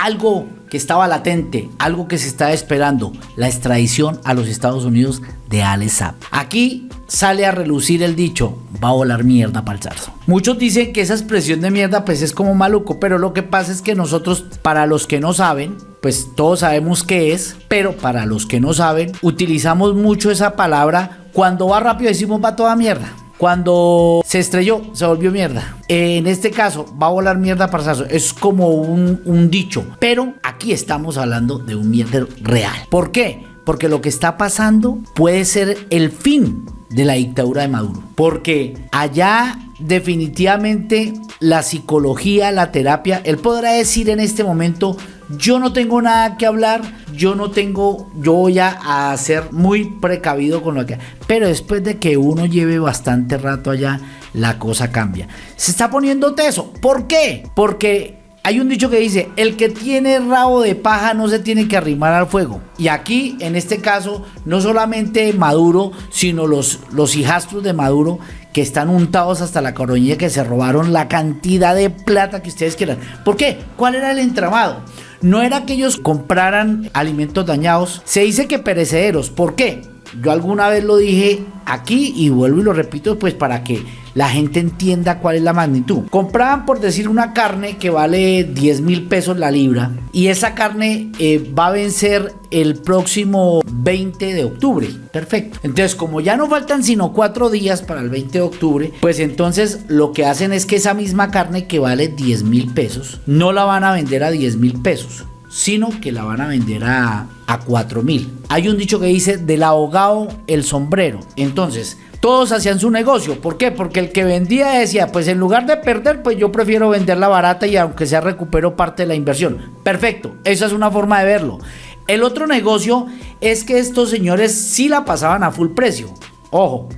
algo que estaba latente, algo que se estaba esperando, la extradición a los Estados Unidos de Alex Saab. Aquí sale a relucir el dicho, va a volar mierda para el zarzo. Muchos dicen que esa expresión de mierda pues es como maluco, pero lo que pasa es que nosotros, para los que no saben, pues todos sabemos qué es, pero para los que no saben, utilizamos mucho esa palabra cuando va rápido decimos va toda mierda. Cuando se estrelló, se volvió mierda. En este caso, va a volar mierda para Sarso. Es como un, un dicho. Pero aquí estamos hablando de un mierda real. ¿Por qué? Porque lo que está pasando puede ser el fin de la dictadura de Maduro. Porque allá definitivamente la psicología, la terapia, él podrá decir en este momento, yo no tengo nada que hablar, yo no tengo, yo voy a, ser muy precavido con lo que... Pero después de que uno lleve bastante rato allá, la cosa cambia. Se está poniendo teso. ¿Por qué? Porque hay un dicho que dice, el que tiene rabo de paja no se tiene que arrimar al fuego. Y aquí, en este caso, no solamente Maduro, sino los, los hijastros de Maduro que están untados hasta la coronilla que se robaron la cantidad de plata que ustedes quieran. ¿Por qué? ¿Cuál era el entramado? No era que ellos compraran alimentos dañados, se dice que perecederos. ¿Por qué? Yo alguna vez lo dije aquí y vuelvo y lo repito pues para que la gente entienda cuál es la magnitud. Compraban por decir una carne que vale 10 mil pesos la libra y esa carne eh, va a vencer el próximo 20 de octubre. Perfecto. Entonces como ya no faltan sino cuatro días para el 20 de octubre, pues entonces lo que hacen es que esa misma carne que vale 10 mil pesos no la van a vender a 10 mil pesos sino que la van a vender a, a 4 mil. Hay un dicho que dice del ahogado el sombrero. Entonces, todos hacían su negocio. ¿Por qué? Porque el que vendía decía, pues en lugar de perder, pues yo prefiero venderla barata y aunque sea recupero parte de la inversión. Perfecto, esa es una forma de verlo. El otro negocio es que estos señores sí la pasaban a full precio. Ojo,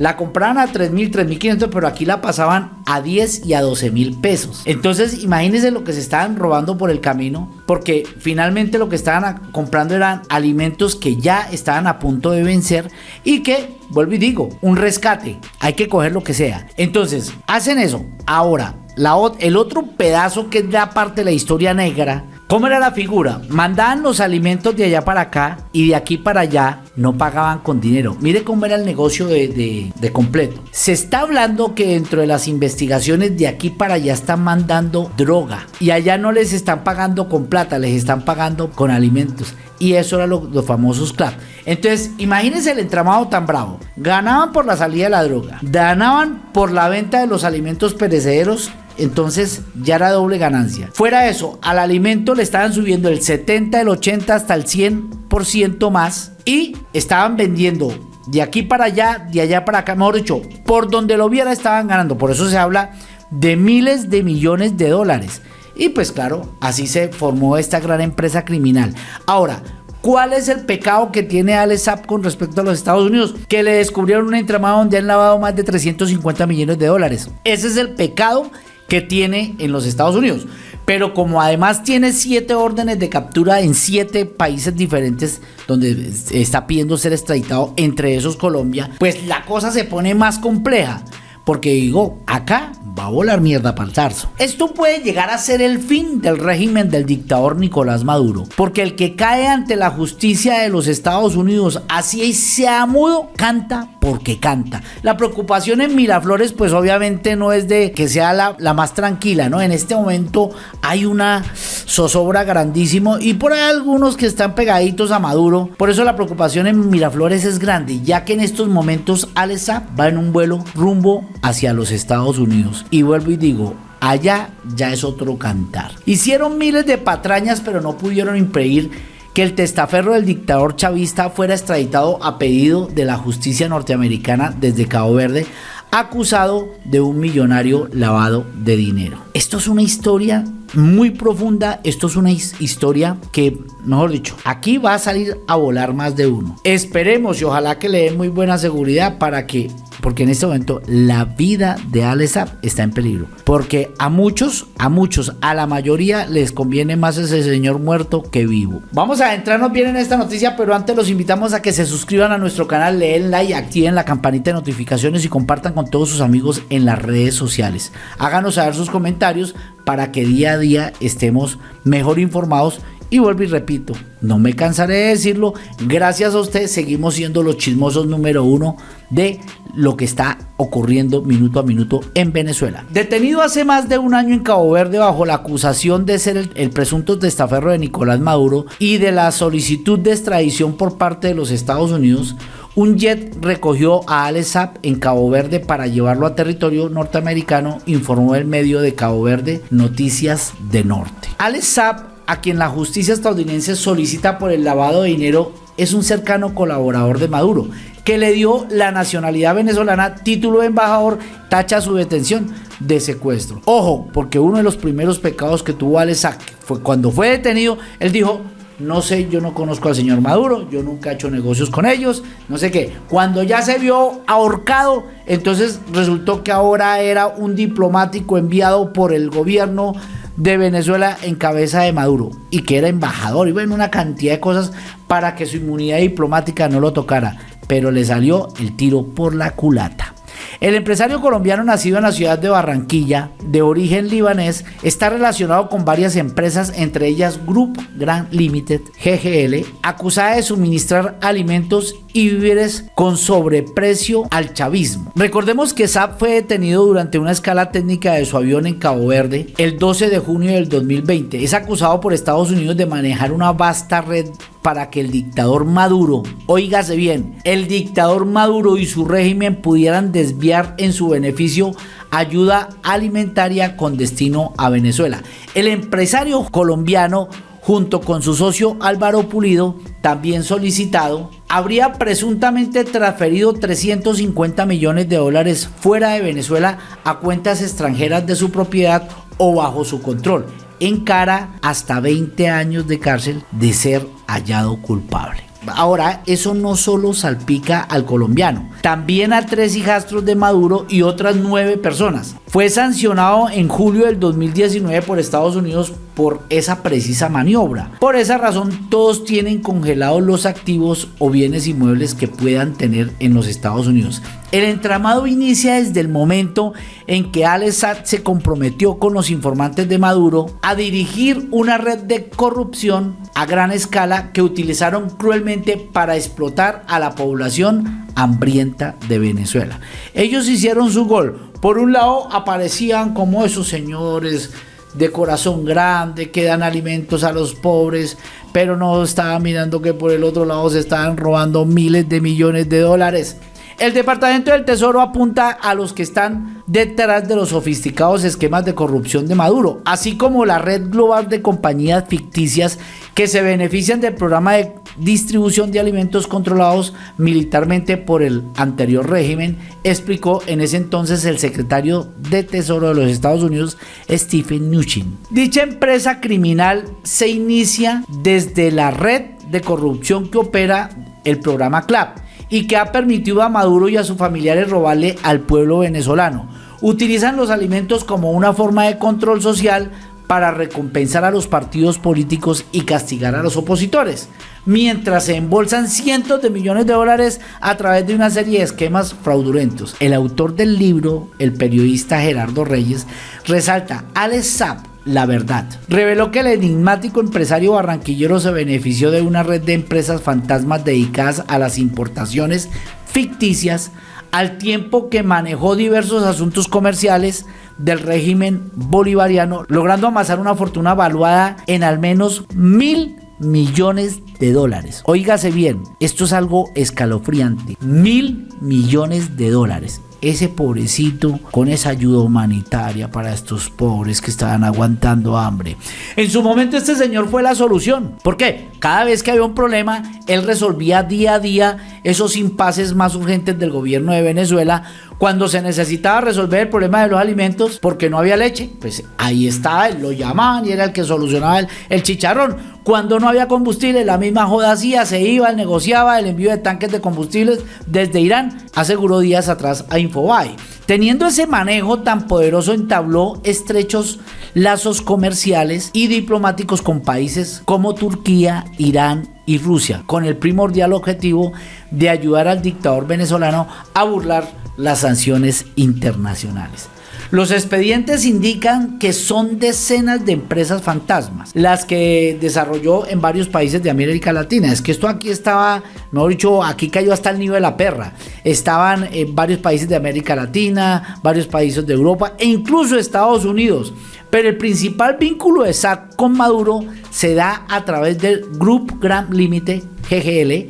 la compraban a 3.000, 3.500, pero aquí la pasaban a 10 y a 12 mil pesos. Entonces, imagínense lo que se estaban robando por el camino, porque finalmente lo que estaban comprando eran alimentos que ya estaban a punto de vencer y que, vuelvo y digo, un rescate. Hay que coger lo que sea. Entonces, hacen eso. Ahora, la, el otro pedazo que es la parte de la historia negra ¿Cómo era la figura? Mandaban los alimentos de allá para acá y de aquí para allá no pagaban con dinero. Mire cómo era el negocio de, completo. Se está hablando que dentro de las investigaciones de aquí para allá están mandando droga y allá no les están pagando con plata, les están pagando con alimentos. Y eso era los famosos club. Entonces, imagínense el entramado tan bravo. Ganaban por la salida de la droga, ganaban por la venta de los alimentos perecederos entonces ya era doble ganancia. Fuera eso, al alimento le estaban subiendo el 70, el 80 hasta el 100% más y estaban vendiendo de aquí para allá, de allá para acá, mejor dicho, por donde lo viera estaban ganando. Por eso se habla de miles de millones de dólares. Y pues claro, así se formó esta gran empresa criminal. Ahora, ¿Cuál es el pecado que tiene Alex Saab con respecto a los Estados Unidos? Que le descubrieron un entramado donde han lavado más de 350 millones de dólares. Ese es el pecado que tiene en los Estados Unidos. Pero como además tiene siete órdenes de captura en siete países diferentes donde está pidiendo ser extraditado, entre esos Colombia, pues la cosa se pone más compleja. Porque digo, acá a volar mierda para el zarzo. Esto puede llegar a ser el fin del régimen del dictador Nicolás Maduro, porque el que cae ante la justicia de los Estados Unidos, así sea mudo, canta porque canta. La preocupación en Miraflores, pues obviamente no es de que sea la, más tranquila, ¿no? En este momento hay una zozobra grandísimo y por ahí algunos que están pegaditos a Maduro. Por eso la preocupación en Miraflores es grande, ya que en estos momentos Alesa va en un vuelo rumbo hacia los Estados Unidos. Y vuelvo y digo, allá ya es otro cantar. Hicieron miles de patrañas, pero no pudieron impedir que el testaferro del dictador chavista fuera extraditado a pedido de la justicia norteamericana desde Cabo Verde, acusado de un millonario lavado de dinero. Esto es una historia muy profunda, esto es una historia que, mejor dicho, aquí va a salir a volar más de uno. Esperemos y ojalá que le den muy buena seguridad para que porque en este momento la vida de Alessap está en peligro. Porque a muchos, a muchos, a la mayoría les conviene más ese señor muerto que vivo. Vamos a entrarnos bien en esta noticia, pero antes los invitamos a que se suscriban a nuestro canal, le den like, activen la campanita de notificaciones y compartan con todos sus amigos en las redes sociales. Háganos saber sus comentarios para que día a día estemos mejor informados y vuelvo y repito, no me cansaré de decirlo, gracias a usted seguimos siendo los chismosos número uno de lo que está ocurriendo minuto a minuto en Venezuela. Detenido hace más de un año en Cabo Verde bajo la acusación de ser el, presunto testaferro de Nicolás Maduro y de la solicitud de extradición por parte de los Estados Unidos, un jet recogió a Alex Saab en Cabo Verde para llevarlo a territorio norteamericano, informó el medio de Cabo Verde Noticias de Norte. Alex Saab a quien la justicia estadounidense solicita por el lavado de dinero es un cercano colaborador de Maduro, que le dio la nacionalidad venezolana, título de embajador, tacha su detención de secuestro. Ojo, porque uno de los primeros pecados que tuvo Alex fue cuando fue detenido, él dijo, no sé, yo no conozco al señor Maduro, yo nunca he hecho negocios con ellos, no sé qué. Cuando ya se vio ahorcado, entonces resultó que ahora era un diplomático enviado por el gobierno de Venezuela en cabeza de Maduro y que era embajador y bueno, una cantidad de cosas para que su inmunidad diplomática no lo tocara, pero le salió el tiro por la culata. El empresario colombiano nacido en la ciudad de Barranquilla, de origen libanés, está relacionado con varias empresas, entre ellas Group Grand Limited, GGL, acusada de suministrar alimentos y víveres con sobreprecio al chavismo. Recordemos que Saab fue detenido durante una escala técnica de su avión en Cabo Verde el 12 de junio del 2020. Es acusado por Estados Unidos de manejar una vasta red para que el dictador Maduro, oígase bien, el dictador Maduro y su régimen pudieran desviar en su beneficio ayuda alimentaria con destino a Venezuela. El empresario colombiano junto con su socio Álvaro Pulido, también solicitado, habría presuntamente transferido 350 millones de dólares fuera de Venezuela a cuentas extranjeras de su propiedad o bajo su control, en cara hasta 20 años de cárcel de ser hallado culpable. Ahora, eso no solo salpica al colombiano, también a tres hijastros de Maduro y otras nueve personas. Fue sancionado en julio del 2019 por Estados Unidos por esa precisa maniobra. Por esa razón, todos tienen congelados los activos o bienes inmuebles que puedan tener en los Estados Unidos. El entramado inicia desde el momento en que Al Assad se comprometió con los informantes de Maduro a dirigir una red de corrupción a gran escala que utilizaron cruelmente para explotar a la población hambrienta de Venezuela. Ellos hicieron su gol por un lado aparecían como esos señores de corazón grande que dan alimentos a los pobres, pero no estaban mirando que por el otro lado se estaban robando miles de millones de dólares. El Departamento del Tesoro apunta a los que están detrás de los sofisticados esquemas de corrupción de Maduro, así como la red global de compañías ficticias que se benefician del programa de distribución de alimentos controlados militarmente por el anterior régimen, explicó en ese entonces el secretario de Tesoro de los Estados Unidos, Stephen Mnuchin. Dicha empresa criminal se inicia desde la red de corrupción que opera el programa CLAP y que ha permitido a Maduro y a sus familiares robarle al pueblo venezolano. Utilizan los alimentos como una forma de control social para recompensar a los partidos políticos y castigar a los opositores, mientras se embolsan cientos de millones de dólares a través de una serie de esquemas fraudulentos. El autor del libro, el periodista Gerardo Reyes, resalta, Alex Saab la verdad. Reveló que el enigmático empresario barranquillero se benefició de una red de empresas fantasmas dedicadas a las importaciones ficticias al tiempo que manejó diversos asuntos comerciales del régimen bolivariano, logrando amasar una fortuna valuada en al menos mil millones de dólares. Óigase bien, esto es algo escalofriante. Mil millones de dólares ese pobrecito con esa ayuda humanitaria para estos pobres que estaban aguantando hambre. En su momento este señor fue la solución. ¿Por qué? Cada vez que había un problema, él resolvía día a día esos impases más urgentes del gobierno de Venezuela cuando se necesitaba resolver el problema de los alimentos porque no había leche. Pues ahí está, lo llamaban y era el que solucionaba el, el chicharrón. Cuando no había combustible, la misma joda hacía, se iba, negociaba el envío de tanques de combustibles desde Irán, aseguró días atrás a Infobae. Teniendo ese manejo tan poderoso, entabló estrechos lazos comerciales y diplomáticos con países como Turquía, Irán y Rusia, con el primordial objetivo de ayudar al dictador venezolano a burlar las sanciones internacionales. Los expedientes indican que son decenas de empresas fantasmas las que desarrolló en varios países de América Latina. Es que esto aquí estaba, mejor dicho, aquí cayó hasta el nivel de la perra. Estaban en varios países de América Latina, varios países de Europa e incluso Estados Unidos. Pero el principal vínculo de SAC con Maduro se da a través del Group Grand Limite, GGL,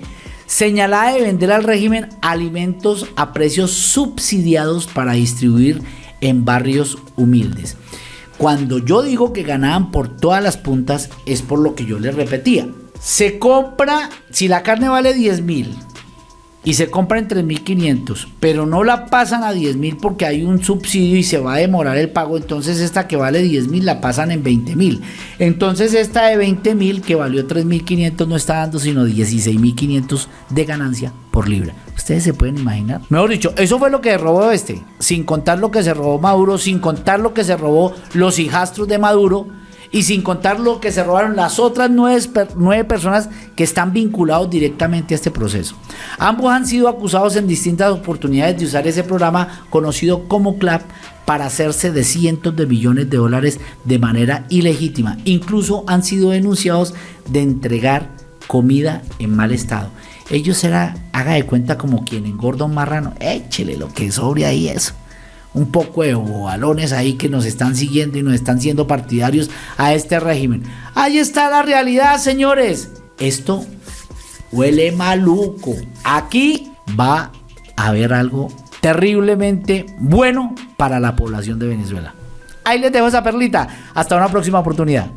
señalada de vender al régimen alimentos a precios subsidiados para distribuir en barrios humildes. Cuando yo digo que ganaban por todas las puntas es por lo que yo les repetía. Se compra, si la carne vale 10 mil y se compra en 3.500, pero no la pasan a 10.000 porque hay un subsidio y se va a demorar el pago, entonces esta que vale 10.000 la pasan en 20.000. Entonces esta de 20.000 que valió 3.500 no está dando sino 16.500 de ganancia por libra. Ustedes se pueden imaginar. Mejor dicho, eso fue lo que robó este, sin contar lo que se robó Maduro, sin contar lo que se robó los hijastros de Maduro y sin contar lo que se robaron las otras nueve, personas que están vinculados directamente a este proceso. Ambos han sido acusados en distintas oportunidades de usar ese programa conocido como CLAP para hacerse de cientos de millones de dólares de manera ilegítima. Incluso han sido denunciados de entregar comida en mal estado. Ellos será, haga de cuenta como quien engorda marrano, échele lo que sobre ahí eso un poco de balones ahí que nos están siguiendo y nos están siendo partidarios a este régimen. Ahí está la realidad, señores. Esto huele maluco. Aquí va a haber algo terriblemente bueno para la población de Venezuela. Ahí les dejo esa perlita. Hasta una próxima oportunidad.